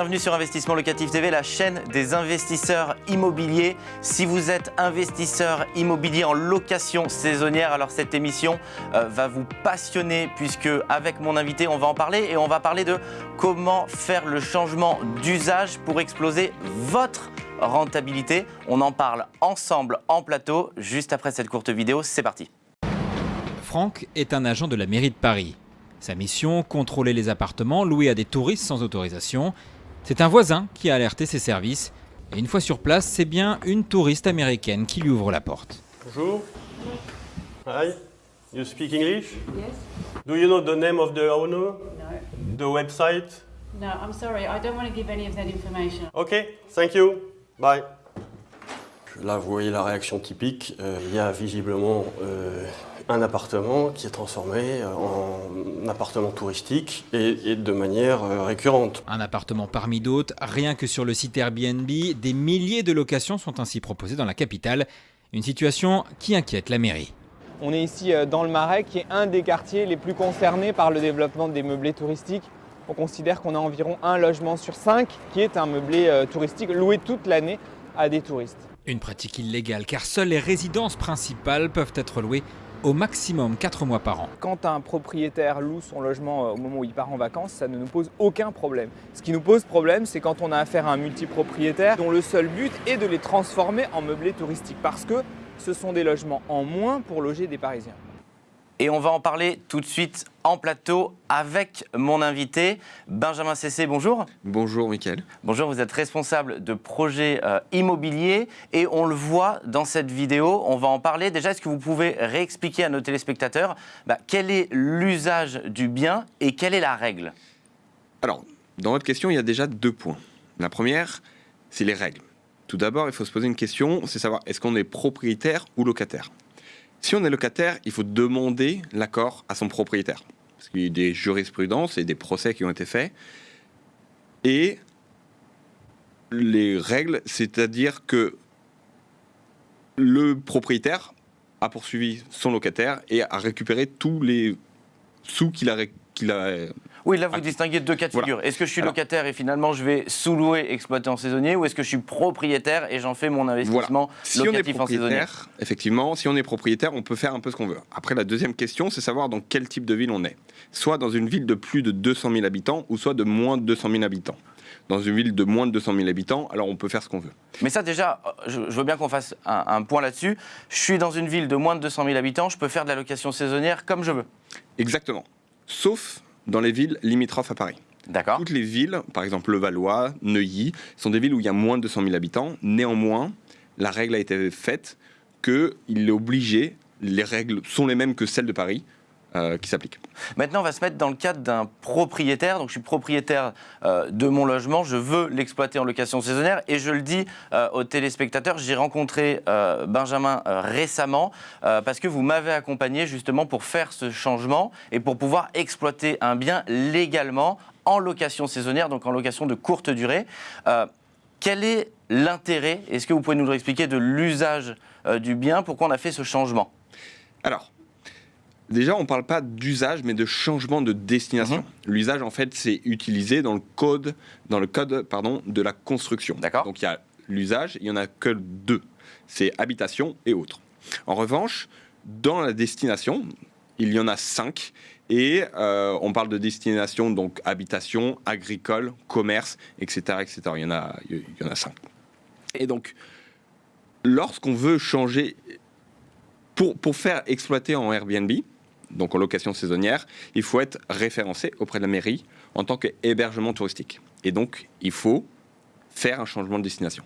Bienvenue sur Investissement Locatif TV, la chaîne des investisseurs immobiliers. Si vous êtes investisseur immobilier en location saisonnière, alors cette émission euh, va vous passionner puisque avec mon invité, on va en parler et on va parler de comment faire le changement d'usage pour exploser votre rentabilité. On en parle ensemble en plateau juste après cette courte vidéo. C'est parti. Franck est un agent de la mairie de Paris. Sa mission, contrôler les appartements loués à des touristes sans autorisation. C'est un voisin qui a alerté ses services. Et une fois sur place, c'est bien une touriste américaine qui lui ouvre la porte. Bonjour. Hi. You speak English? Yes? Do you know the name of the owner? No. The website? No, I'm sorry. I don't want to give any of that information. Okay, thank you. Bye. Là, vous voyez la réaction typique. Euh, il y a visiblement euh, un appartement qui est transformé en appartement touristique et, et de manière euh, récurrente. Un appartement parmi d'autres, rien que sur le site Airbnb, des milliers de locations sont ainsi proposées dans la capitale. Une situation qui inquiète la mairie. On est ici euh, dans le Marais, qui est un des quartiers les plus concernés par le développement des meublés touristiques. On considère qu'on a environ un logement sur cinq qui est un meublé euh, touristique loué toute l'année à des touristes. Une pratique illégale car seules les résidences principales peuvent être louées au maximum 4 mois par an. Quand un propriétaire loue son logement euh, au moment où il part en vacances, ça ne nous pose aucun problème. Ce qui nous pose problème, c'est quand on a affaire à un multipropriétaire dont le seul but est de les transformer en meublés touristiques parce que ce sont des logements en moins pour loger des Parisiens. Et on va en parler tout de suite en plateau avec mon invité, Benjamin Cessé. Bonjour. Bonjour Mickaël. Bonjour, vous êtes responsable de projets euh, immobiliers et on le voit dans cette vidéo, on va en parler. Déjà, est-ce que vous pouvez réexpliquer à nos téléspectateurs bah, quel est l'usage du bien et quelle est la règle? Alors, dans votre question, il y a déjà deux points. La première, c'est les règles. Tout d'abord, il faut se poser une question, c'est savoir est-ce qu'on est propriétaire ou locataire? Si on est locataire, il faut demander l'accord à son propriétaire. Parce qu'il y a des jurisprudences et des procès qui ont été faits. Et les règles, c'est-à-dire que le propriétaire a poursuivi son locataire et a récupéré tous les sous qu'il a, a Oui, là, vous Ah. distinguez deux cas de Voilà. figure. Est-ce que je suis Alors. locataire et finalement je vais sous-louer, exploiter en saisonnier ou est-ce que je suis propriétaire et j'en fais mon investissement Si on est locatif en saisonnier? propriétaire, effectivement, si on est propriétaire, on peut faire un peu ce qu'on veut. Après, la deuxième question, c'est savoir dans quel type de ville on est. Soit dans une ville de plus de 200 000 habitants, ou soit de moins de 200 000 habitants. Dans une ville de moins de 200 000 habitants, alors on peut faire ce qu'on veut. Mais ça, déjà, je, je veux bien qu'on fasse un, un point là-dessus. Je suis dans une ville de moins de 200 000 habitants, je peux faire de la location saisonnière comme je veux. Exactement. Sauf dans les villes limitrophes à Paris. D'accord Toutes les villes, par exemple Levallois, Neuilly, sont des villes où il y a moins de 200 000 habitants. Néanmoins, la règle a été faite qu'il est obligé, les règles sont les mêmes que celles de Paris, euh, qui s'appliquent. Maintenant, on va se mettre dans le cadre d'un propriétaire. Donc, je suis propriétaire euh, de mon logement, je veux l'exploiter en location saisonnière. Et je le dis euh, aux téléspectateurs, j'ai rencontré Benjamin récemment parce que vous m'avez accompagné justement pour faire ce changement et pour pouvoir exploiter un bien légalement en location saisonnière, donc en location de courte durée. Quel est l'intérêt, est-ce que vous pouvez nous le expliquer, de l'usage du bien? Pourquoi on a fait ce changement? Alors, déjà, on ne parle pas d'usage, mais de changement de destination. L'usage, en fait, c'est utilisé dans le code, dans le code pardon, de la construction. D'accord. Donc, il y a l'usage, il n'y en a que deux. C'est habitation et autres. En revanche, dans la destination, il y en a cinq. Et euh, on parle de destination, donc habitation, agricole, commerce, etc. etc. Il, y en a, il y en a cinq. Et donc, lorsqu'on veut changer pour, pour faire exploiter en Airbnb, donc en location saisonnière, il faut être référencé auprès de la mairie en tant qu'hébergement touristique. Et donc, il faut faire un changement de destination.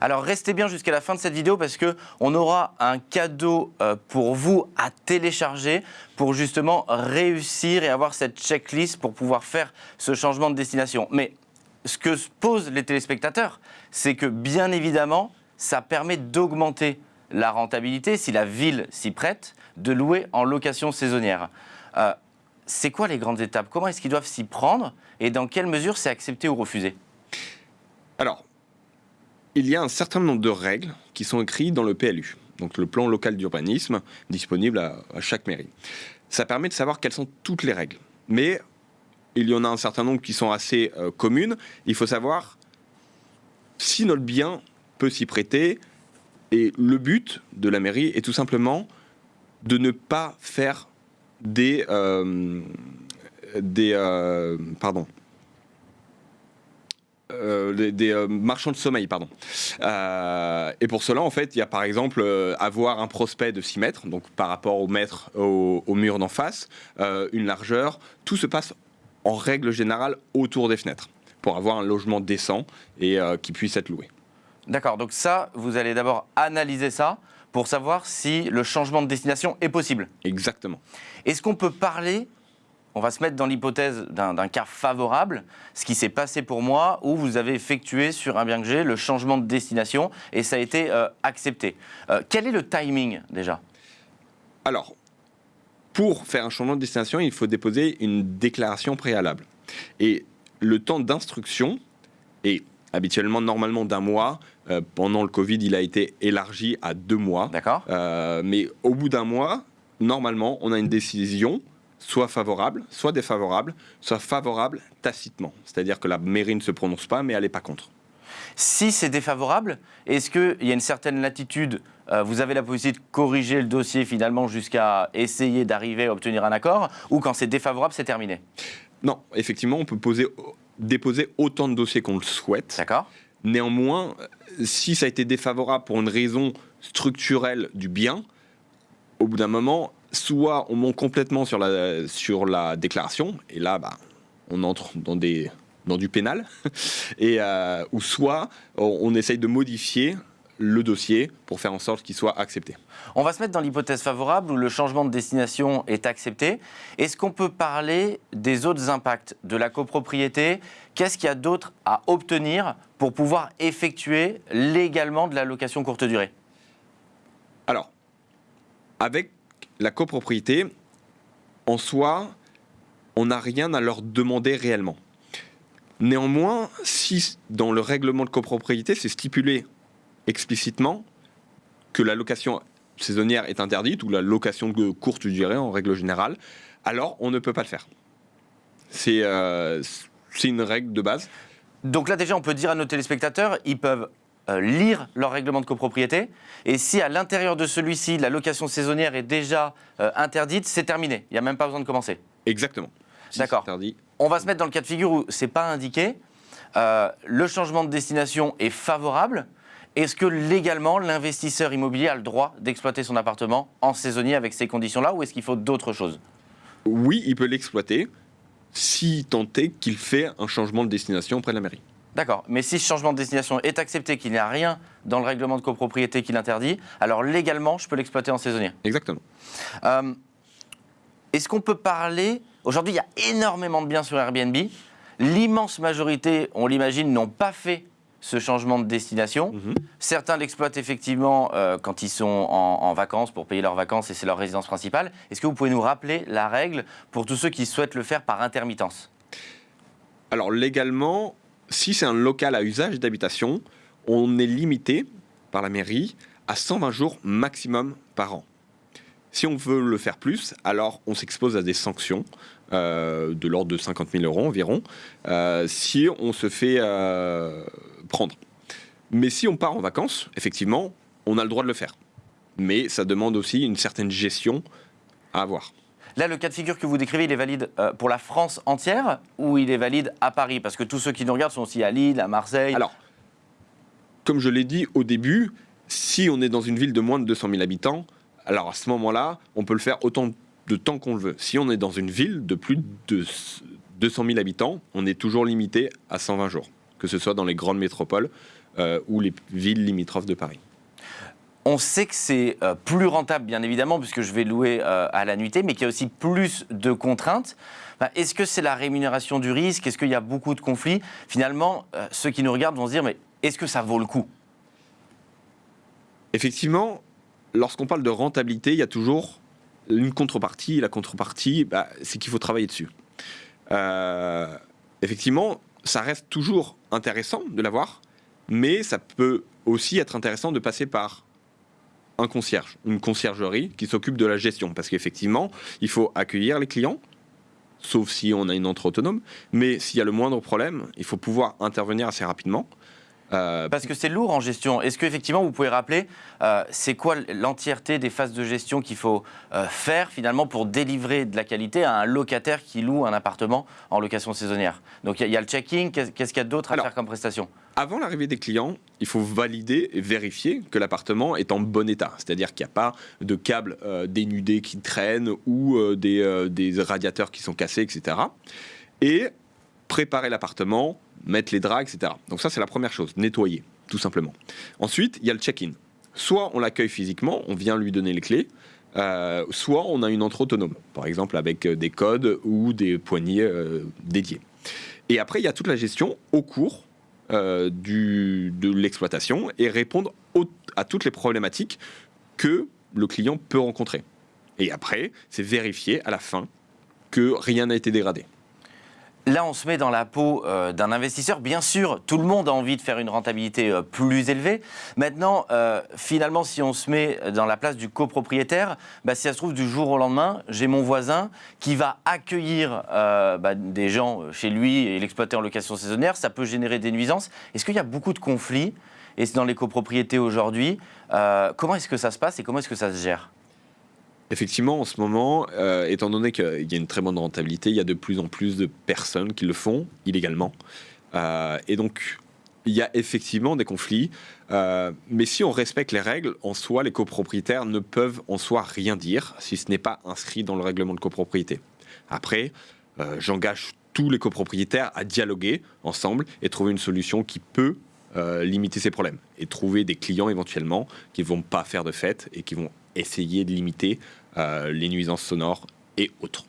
Alors restez bien jusqu'à la fin de cette vidéo parce que on aura un cadeau euh, pour vous à télécharger pour justement réussir et avoir cette checklist pour pouvoir faire ce changement de destination. Mais ce que se posent les téléspectateurs, c'est que bien évidemment, ça permet d'augmenter la rentabilité si la ville s'y prête de louer en location saisonnière. Euh, c'est quoi les grandes étapes? Comment est-ce qu'ils doivent s'y prendre? Et dans quelle mesure c'est accepté ou refusé? Alors, il y a un certain nombre de règles qui sont écrites dans le PLU, donc le plan local d'urbanisme, disponible à, chaque mairie. Ça permet de savoir quelles sont toutes les règles. Mais il y en a un certain nombre qui sont assez euh, communes. Il faut savoir si notre bien peut s'y prêter. Et le but de la mairie est tout simplement de ne pas faire des, euh, des euh, euh, marchands de sommeil, pardon. Et pour cela, en fait, il y a par exemple avoir un prospect de 6 mètres, donc par rapport au mètre au, mur d'en face, une largeur. Tout se passe en règle générale autour des fenêtres pour avoir un logement décent et qui puisse être loué. D'accord, donc ça, vous allez d'abord analyser ça pour savoir si le changement de destination est possible. Exactement. Est-ce qu'on peut parler, on va se mettre dans l'hypothèse d'un cas favorable, ce qui s'est passé pour moi, où vous avez effectué sur un bien que j'ai le changement de destination et ça a été euh, accepté. Euh, quel est le timing déjà? Alors, pour faire un changement de destination, il faut déposer une déclaration préalable. Et le temps d'instruction est habituellement normalement d'un mois. Euh, pendant le Covid, il a été élargi à deux mois. D'accord Euh, mais au bout d'un mois, normalement, on a une décision soit favorable, soit défavorable, soit favorable tacitement. C'est-à-dire que la mairie ne se prononce pas, mais elle n'est pas contre. Si c'est défavorable, est-ce qu'il y a une certaine latitude euh, Vous avez la possibilité de corriger le dossier finalement jusqu'à essayer d'arriver à obtenir un accord Ou quand c'est défavorable, c'est terminé? Non, effectivement, on peut poser, déposer autant de dossiers qu'on le souhaite. D'accord Néanmoins, si ça a été défavorable pour une raison structurelle du bien, au bout d'un moment, soit on monte complètement sur la, sur la déclaration, et là, bah, on entre dans, des, dans du pénal, et, euh, ou soit on, on essaye de modifier le dossier pour faire en sorte qu'il soit accepté. On va se mettre dans l'hypothèse favorable où le changement de destination est accepté. Est-ce qu'on peut parler des autres impacts de la copropriété? Qu'est-ce qu'il y a d'autre à obtenir pour pouvoir effectuer légalement de la location courte durée? Alors, avec la copropriété, en soi, on n'a rien à leur demander réellement. Néanmoins, si dans le règlement de copropriété, c'est stipulé explicitement que la location saisonnière est interdite, ou la location de courte durée en règle générale, alors on ne peut pas le faire. C'est euh, une règle de base. Donc là déjà, on peut dire à nos téléspectateurs, ils peuvent euh, lire leur règlement de copropriété. Et si à l'intérieur de celui-ci, la location saisonnière est déjà euh, interdite, c'est terminé. Il n'y a même pas besoin de commencer. Exactement. Si D'accord. On va se mettre dans le cas de figure où c'est pas indiqué. Le changement de destination est favorable. Est-ce que légalement l'investisseur immobilier a le droit d'exploiter son appartement en saisonnier avec ces conditions-là ou est-ce qu'il faut d'autres choses? Oui, il peut l'exploiter si tant est qu'il fait un changement de destination auprès de la mairie. D'accord, mais si ce changement de destination est accepté, qu'il n'y a rien dans le règlement de copropriété qui l'interdit, alors légalement je peux l'exploiter en saisonnier. Exactement. Euh, Est-ce qu'on peut parler Aujourd'hui, il y a énormément de biens sur Airbnb. L'immense majorité, on l'imagine, n'ont pas fait ce changement de destination. Mhm. Certains l'exploitent effectivement euh, quand ils sont en, en vacances pour payer leurs vacances et c'est leur résidence principale. Est-ce que vous pouvez nous rappeler la règle pour tous ceux qui souhaitent le faire par intermittence? Alors légalement, si c'est un local à usage d'habitation, on est limité par la mairie à 120 jours maximum par an. Si on veut le faire plus, alors on s'expose à des sanctions euh, de l'ordre de 50 000 euros environ, euh, si on se fait prendre. Mais si on part en vacances, effectivement, on a le droit de le faire. Mais ça demande aussi une certaine gestion à avoir. Là, le cas de figure que vous décrivez, il est valide euh, pour la France entière ou il est valide à Paris? Parce que tous ceux qui nous regardent sont aussi à Lille, à Marseille. Alors, comme je l'ai dit au début, si on est dans une ville de moins de 200 000 habitants, alors à ce moment-là, on peut le faire autant de temps qu'on le veut. Si on est dans une ville de plus de 200 000 habitants, on est toujours limité à 120 jours, que ce soit dans les grandes métropoles euh, ou les villes limitrophes de Paris. On sait que c'est euh, plus rentable, bien évidemment, puisque je vais louer euh, à la nuitée, mais qu'il y a aussi plus de contraintes. Est-ce que c'est la rémunération du risque? Est-ce qu'il y a beaucoup de conflits? Finalement, ceux qui nous regardent vont se dire, mais est-ce que ça vaut le coup? Effectivement, lorsqu'on parle de rentabilité, il y a toujours une contrepartie. La contrepartie, bah, c'est qu'il faut travailler dessus. Euh, effectivement, ça reste toujours intéressant de l'avoir, mais ça peut aussi être intéressant de passer par un concierge, une conciergerie qui s'occupe de la gestion. Parce qu'effectivement, il faut accueillir les clients, sauf si on a une entrée autonome. Mais s'il y a le moindre problème, il faut pouvoir intervenir assez rapidement. Euh, Parce que c'est lourd en gestion. Est-ce qu'effectivement, vous pouvez rappeler, euh, c'est quoi l'entièreté des phases de gestion qu'il faut euh, faire finalement pour délivrer de la qualité à un locataire qui loue un appartement en location saisonnière? Donc il y, a le checking, qu'est-ce qu'il y a d'autre à faire comme prestation? Avant l'arrivée des clients, il faut valider et vérifier que l'appartement est en bon état. C'est-à-dire qu'il n'y a pas de câbles dénudés qui traînent ou des, des radiateurs qui sont cassés, etc. Et préparer l'appartement, mettre les draps, etc. Donc ça, c'est la première chose, nettoyer, tout simplement. Ensuite, il y a le check-in. Soit on l'accueille physiquement, on vient lui donner les clés, euh, soit on a une entrée autonome, par exemple avec euh, des codes ou des poignées euh, dédiés. Et après, il y a toute la gestion au cours de l'exploitation et répondre à toutes les problématiques que le client peut rencontrer. Et après, c'est vérifier à la fin que rien n'a été dégradé. Là, on se met dans la peau euh, d'un investisseur. Bien sûr, tout le monde a envie de faire une rentabilité euh, plus élevée. Maintenant, euh, finalement, si on se met dans la place du copropriétaire, bah, si ça se trouve, du jour au lendemain, j'ai mon voisin qui va accueillir bah, des gens chez lui et l'exploiter en location saisonnière. Ça peut générer des nuisances. Est-ce qu'il y a beaucoup de conflits et dans les copropriétés aujourd'hui Comment est-ce que ça se passe et comment est-ce que ça se gère? Effectivement, en ce moment, euh, étant donné qu'il y a une très bonne rentabilité, il y a de plus en plus de personnes qui le font illégalement. Euh, et donc, il y a effectivement des conflits. Euh, mais si on respecte les règles, en soi, les copropriétaires ne peuvent en soi rien dire si ce n'est pas inscrit dans le règlement de copropriété. Après, j'engage tous les copropriétaires à dialoguer ensemble et trouver une solution qui peut limiter ces problèmes et trouver des clients éventuellement qui vont pas faire de fête et qui vont essayer de limiter euh, les nuisances sonores et autres.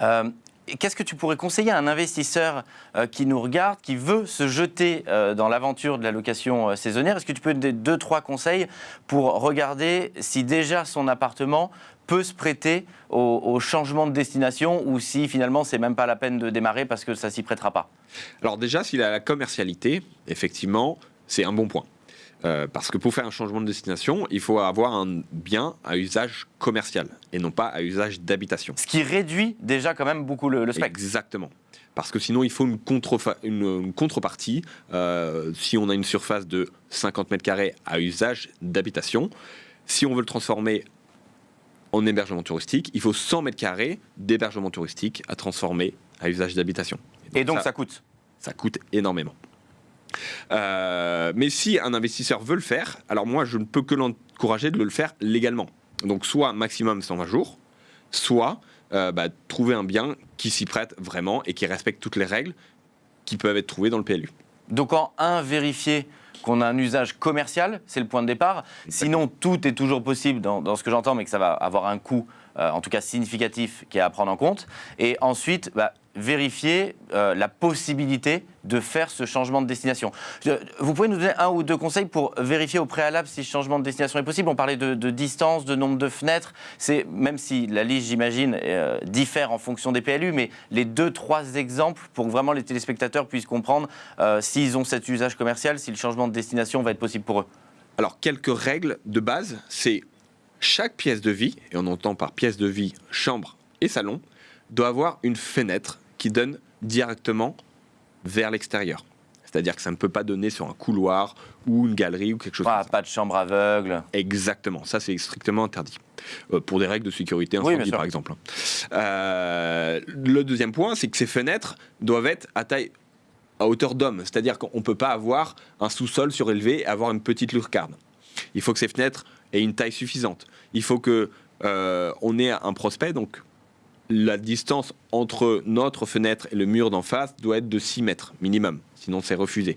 Euh, qu'est-ce que tu pourrais conseiller à un investisseur euh, qui nous regarde, qui veut se jeter dans l'aventure de la location saisonnière? Est-ce que tu peux donner deux, trois conseils pour regarder si déjà son appartement peut se prêter au, changement de destination ou si finalement c'est même pas la peine de démarrer parce que ça s'y prêtera pas? Alors déjà, s'il a la commercialité, effectivement, c'est un bon point. Euh, parce que pour faire un changement de destination, il faut avoir un bien à usage commercial et non pas à usage d'habitation. Ce qui réduit déjà quand même beaucoup le, spectre. Exactement. Parce que sinon, il faut une, une, contrepartie. Euh, si on a une surface de 50 mètres carrés à usage d'habitation, si on veut le transformer en hébergement touristique, il faut 100 mètres carrés d'hébergement touristique à transformer à usage d'habitation. Et donc, ça coûte Ça coûte énormément. Euh, mais si un investisseur veut le faire, alors moi, je ne peux que l'encourager de le faire légalement. Donc, soit maximum 120 jours, soit euh, bah, trouver un bien qui s'y prête vraiment et qui respecte toutes les règles qui peuvent être trouvées dans le PLU. Donc, en un, vérifier qu'on a un usage commercial, c'est le point de départ. Sinon, tout est toujours possible dans, ce que j'entends, mais que ça va avoir un coût, euh, en tout cas significatif, qui est à prendre en compte. Et ensuite, bah, vérifier euh, la possibilité de faire ce changement de destination. Vous pouvez nous donner un ou deux conseils pour vérifier au préalable si ce changement de destination est possible? On parlait de, distance, de nombre de fenêtres. C'est même si la liste, j'imagine, euh, diffère en fonction des PLU, mais les deux, trois exemples pour que vraiment les téléspectateurs puissent comprendre euh, s'ils ont cet usage commercial, si le changement de destination va être possible pour eux. Alors, quelques règles de base, c'est chaque pièce de vie, et on entend par pièce de vie chambre et salon, doit avoir une fenêtre qui donne directement vers l'extérieur. C'est-à-dire que ça ne peut pas donner sur un couloir ou une galerie ou quelque chose ah, Pas de chambre aveugle. Exactement, ça c'est strictement interdit. Euh, pour des règles de sécurité incendie par exemple. Euh, le deuxième point, c'est que ces fenêtres doivent être à taille à hauteur d'homme, c'est-à-dire qu'on ne peut pas avoir un sous-sol surélevé et avoir une petite lucarne. Il faut que ces fenêtres aient une taille suffisante. Il faut que euh, on ait un prospect, donc la distance entre notre fenêtre et le mur d'en face doit être de 6 mètres minimum, sinon c'est refusé.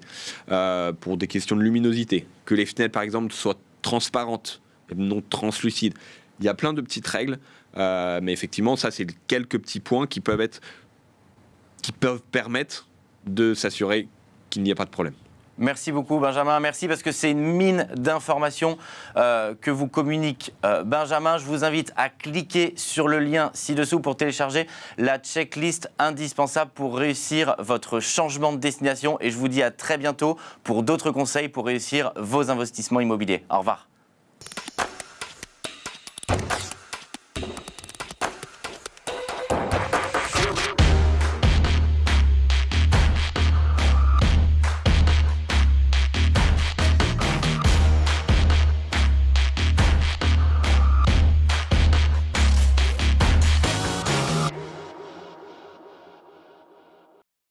Euh, pour des questions de luminosité, que les fenêtres par exemple soient transparentes non translucides. Il y a plein de petites règles, euh, mais effectivement, ça c'est quelques petits points qui peuvent permettre de s'assurer qu'il n'y a pas de problème. Merci beaucoup Benjamin, merci parce que c'est une mine d'informations euh, que vous communique euh, Benjamin. Je vous invite à cliquer sur le lien ci-dessous pour télécharger la checklist indispensable pour réussir votre changement de destination et je vous dis à très bientôt pour d'autres conseils pour réussir vos investissements immobiliers. Au revoir.